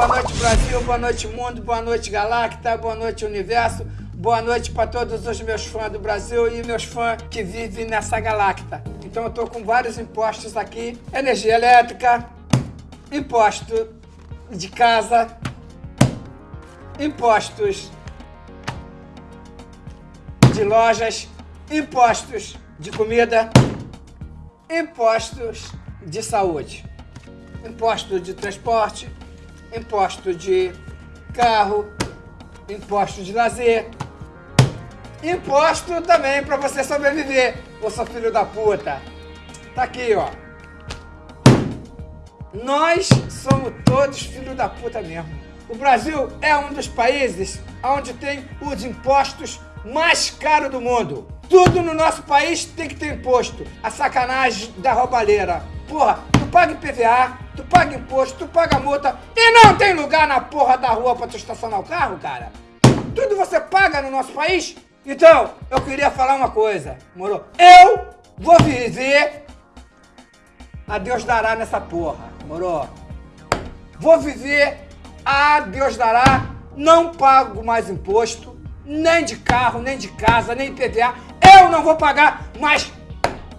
Boa noite, Brasil. Boa noite, mundo. Boa noite, Galacta. Boa noite, universo. Boa noite para todos os meus fãs do Brasil e meus fãs que vivem nessa Galacta. Então eu tô com vários impostos aqui. Energia elétrica, imposto de casa, impostos de lojas, impostos de comida, impostos de saúde, imposto de transporte, imposto de carro, imposto de lazer, imposto também para você sobreviver, ô seu filho da puta. Tá aqui, ó. Nós somos todos filhos da puta mesmo. O Brasil é um dos países onde tem os impostos mais caros do mundo. Tudo no nosso país tem que ter imposto. A sacanagem da roubalheira. Porra, tu paga IPVA, tu paga imposto, tu paga multa e não tem lugar na porra da rua pra tu estacionar o carro, cara? Tudo você paga no nosso país? Então, eu queria falar uma coisa, moro? Eu vou viver a Deus dará nessa porra, moro? Vou viver a Deus dará, não pago mais imposto, nem de carro, nem de casa, nem IPVA. Eu não vou pagar mais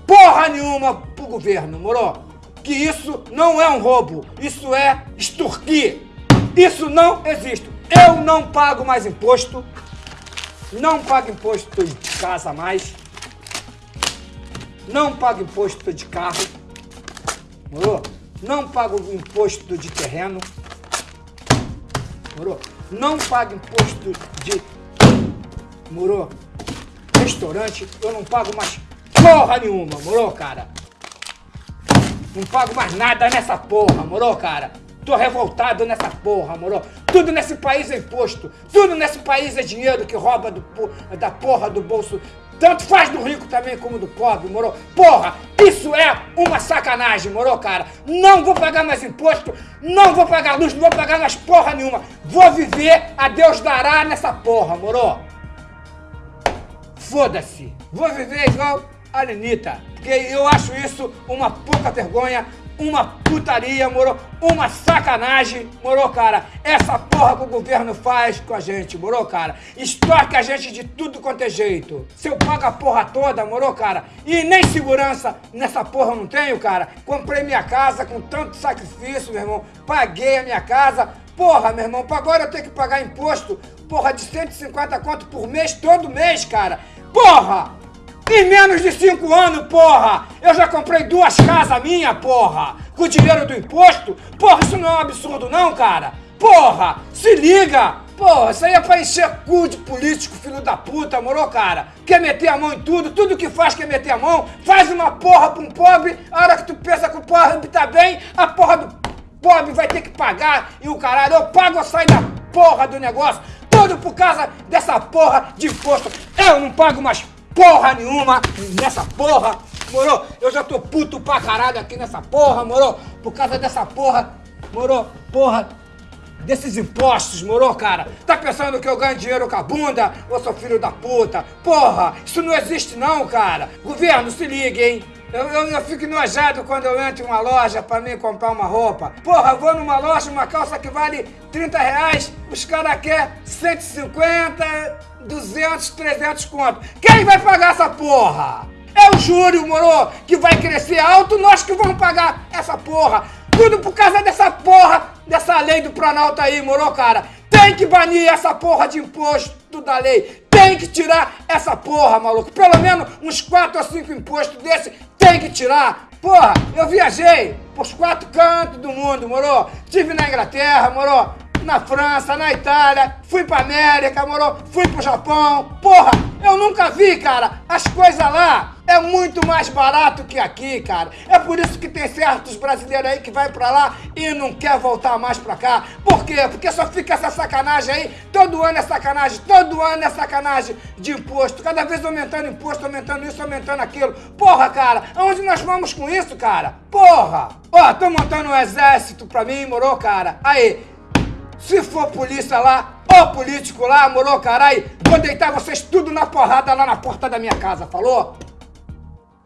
porra nenhuma pro governo, moro? Que isso não é um roubo, isso é extorquir. Isso não existe. Eu não pago mais imposto, não pago imposto de casa mais, não pago imposto de carro, moro? Não pago imposto de terreno, moro? Não pago imposto de, moro? Restaurante, eu não pago mais porra nenhuma, moro, cara? Não pago mais nada nessa porra, moro, cara? Tô revoltado nessa porra, moro? Tudo nesse país é imposto. Tudo nesse país é dinheiro que rouba do, da porra do bolso. Tanto faz do rico também como do pobre, moro? Porra, isso é uma sacanagem, moro, cara? Não vou pagar mais imposto, não vou pagar luz, não vou pagar mais porra nenhuma. Vou viver, a Deus dará nessa porra, moro? Foda-se. Vou viver igual a Lenita. Porque eu acho isso uma pouca vergonha, uma putaria, moro? Uma sacanagem, moro, cara? Essa porra que o governo faz com a gente, moro, cara? Estoque a gente de tudo quanto é jeito. Se eu pago a porra toda, moro, cara? E nem segurança nessa porra eu não tenho, cara. Comprei minha casa com tanto sacrifício, meu irmão. Paguei a minha casa. Porra, meu irmão, agora eu tenho que pagar imposto, porra, de 150 conto por mês, todo mês, cara. Porra! Em menos de cinco anos, porra! Eu já comprei duas casas minha, porra! Com o dinheiro do imposto? Porra, isso não é um absurdo não, cara! Porra! Se liga! Porra, isso aí é pra encher cu de político, filho da puta, moro, cara? Quer meter a mão em tudo, tudo que faz quer meter a mão, faz uma porra pra um pobre, a hora que tu pensa que o pobre tá bem, a porra do pobre vai ter que pagar e o caralho, eu pago ou saio da porra do negócio, tudo por causa dessa porra de imposto. Eu não pago mais porra nenhuma nessa porra, moro? Eu já tô puto pra caralho aqui nessa porra, moro? Por causa dessa porra, moro? Porra, desses impostos, moro, cara? Tá pensando que eu ganho dinheiro com a bunda? Ô, seu filho da puta? Porra, isso não existe não, cara. Governo, se liga, hein? Eu, eu, eu, fico enojado quando eu entro em uma loja pra mim comprar uma roupa. Porra, eu vou numa loja, uma calça que vale 30 reais, os caras querem 150, 200, 300 conto. Quem vai pagar essa porra? É o júri, moro, que vai crescer alto, nós que vamos pagar essa porra. Tudo por causa dessa porra, dessa lei do Planalto aí, moro, cara. Tem que banir essa porra de imposto da lei. Tem que tirar essa porra, maluco. Pelo menos uns 4 ou 5 impostos desse tem que tirar. Porra, eu viajei pros quatro cantos do mundo, moro? Tive na Inglaterra, moro? Na França, na Itália, fui pra América, moro? Fui pro Japão. Porra, eu nunca vi, cara, as coisas lá é muito mais barato que aqui, cara. É por isso que tem certos brasileiros aí que vai pra lá e não quer voltar mais pra cá. Por quê? Porque só fica essa sacanagem aí. Todo ano é sacanagem, todo ano é sacanagem de imposto. Cada vez aumentando imposto, aumentando isso, aumentando aquilo. Porra, cara, aonde nós vamos com isso, cara? Porra! Ó, tô montando um exército pra mim, morou, cara? Aí, se for polícia lá, ou político lá, morou, caralho, vou deitar vocês tudo na porrada lá na porta da minha casa, falou?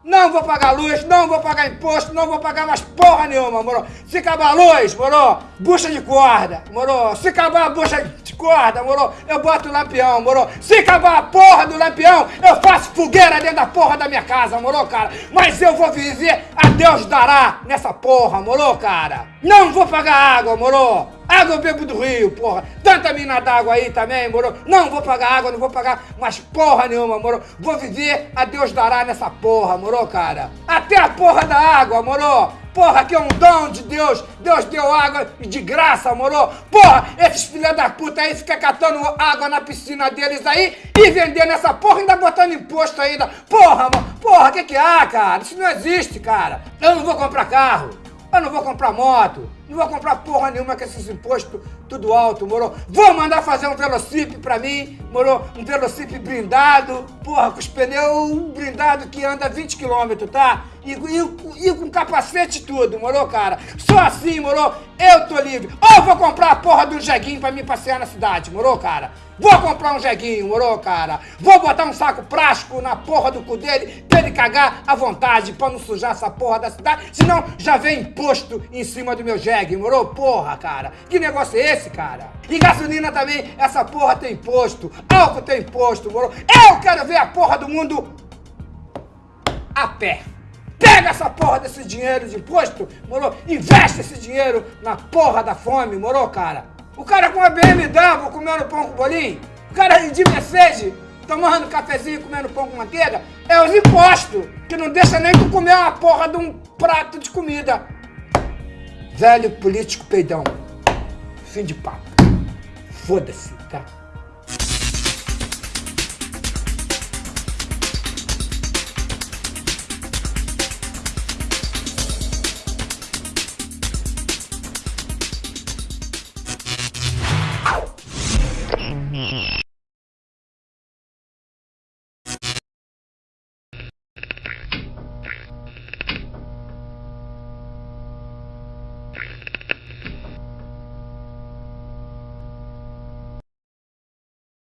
Não vou pagar luz, não vou pagar imposto, não vou pagar mais porra nenhuma, moro? Se acabar a luz, moro, bucha de corda, moro? Se acabar a bucha de corda, moro, eu boto o lampião, moro? Se acabar a porra do lampião, eu faço fogueira dentro da porra da minha casa, moro, cara? Mas eu vou viver a Deus dará nessa porra, moro, cara? Não vou pagar água, moro? Água eu bebo do rio, porra. Tanta mina d'água aí também, moro? Não vou pagar água, não vou pagar mais porra nenhuma, moro? Vou viver, a Deus dará nessa porra, moro, cara? Até a porra da água, moro? Porra, que é um dom de Deus. Deus deu água de graça, moro? Porra, esses filha da puta aí ficam catando água na piscina deles aí e vendendo essa porra, ainda botando imposto ainda. Porra. Porra, que que há, cara? Isso não existe, cara. Eu não vou comprar carro. Eu não vou comprar moto, não vou comprar porra nenhuma com esses impostos tudo alto, moro? Vou mandar fazer um velocip pra mim, moro? Um velocip blindado, porra, com os pneus blindados que anda 20 km, tá? E, e, e, com capacete tudo, moro, cara? Só assim, moro? Eu tô livre. Ou vou comprar a porra um jeguinho pra mim passear na cidade, moro, cara? Vou comprar um jeguinho, moro, cara? Vou botar um saco plástico na porra do cu dele pra ele cagar à vontade pra não sujar essa porra da cidade. Senão já vem imposto em cima do meu jegue, moro? Porra, cara. Que negócio é esse, cara? E gasolina também, essa porra tem imposto. Álcool tem imposto, moro? Eu quero ver a porra do mundo a pé. Pega essa porra desse dinheiro de imposto, moro? Investe esse dinheiro na porra da fome, moro, cara? O cara com a BMW comendo pão com bolinho, o cara de Mercedes tomando cafezinho comendo pão com manteiga, é os impostos, que não deixa nem tu comer uma porra de um prato de comida. Velho político peidão. Fim de papo. Foda-se, tá?